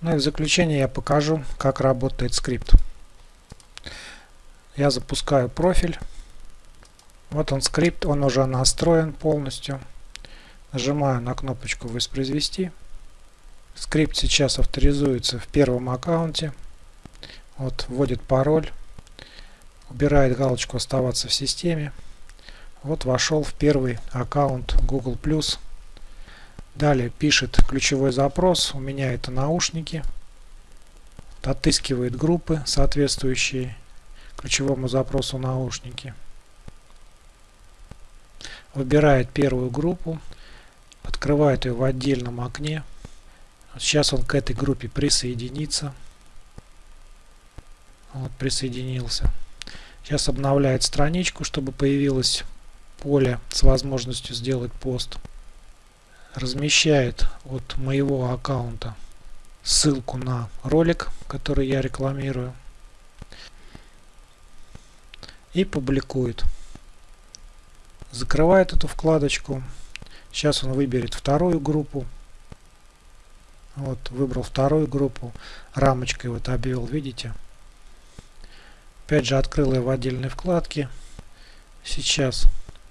Ну и в заключение я покажу, как работает скрипт. Я запускаю профиль. Вот он скрипт, он уже настроен полностью. Нажимаю на кнопочку «Воспроизвести». Скрипт сейчас авторизуется в первом аккаунте. Вот, вводит пароль, убирает галочку «Оставаться в системе». Вот вошел в первый аккаунт Google+. Далее пишет ключевой запрос, у меня это наушники. Отыскивает группы, соответствующие ключевому запросу наушники. Выбирает первую группу, открывает ее в отдельном окне. Сейчас он к этой группе присоединится. Вот, присоединился. Сейчас обновляет страничку, чтобы появилось поле с возможностью сделать пост. Размещает от моего аккаунта ссылку на ролик, который я рекламирую. И публикует. Закрывает эту вкладочку. Сейчас он выберет вторую группу. Вот, выбрал вторую группу. Рамочкой вот обвел, видите? Опять же, открыл ее в отдельной вкладке. Сейчас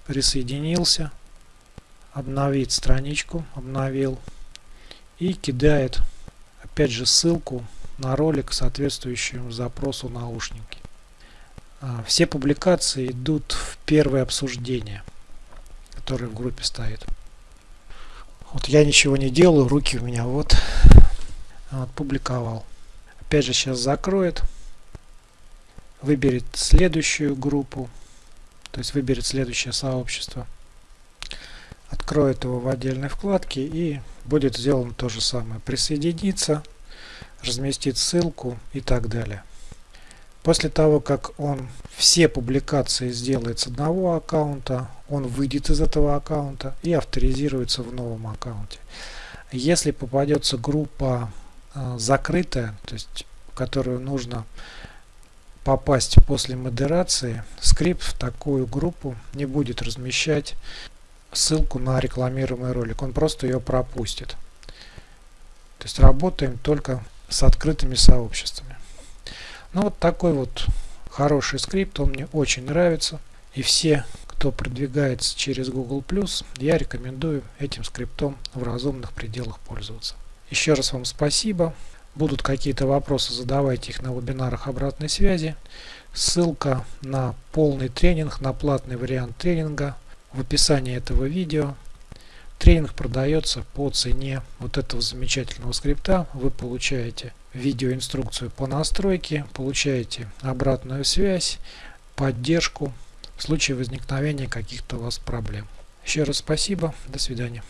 присоединился. Обновить страничку. Обновил. И кидает, опять же, ссылку на ролик, соответствующему запросу наушники. А, все публикации идут в первое обсуждение, которое в группе стоит. Вот я ничего не делаю, руки у меня вот, вот публиковал. Опять же сейчас закроет, выберет следующую группу, то есть выберет следующее сообщество, откроет его в отдельной вкладке и будет сделано то же самое. Присоединиться, разместить ссылку и так далее. После того, как он все публикации сделает с одного аккаунта, он выйдет из этого аккаунта и авторизируется в новом аккаунте. Если попадется группа э, закрытая, то есть в которую нужно попасть после модерации, скрипт в такую группу не будет размещать ссылку на рекламируемый ролик, он просто ее пропустит. То есть работаем только с открытыми сообществами. Ну вот такой вот хороший скрипт, он мне очень нравится. И все, кто продвигается через Google+, я рекомендую этим скриптом в разумных пределах пользоваться. Еще раз вам спасибо. Будут какие-то вопросы, задавайте их на вебинарах обратной связи. Ссылка на полный тренинг, на платный вариант тренинга в описании этого видео. Тренинг продается по цене вот этого замечательного скрипта. Вы получаете видеоинструкцию по настройке, получаете обратную связь, поддержку в случае возникновения каких-то у вас проблем. Еще раз спасибо, до свидания.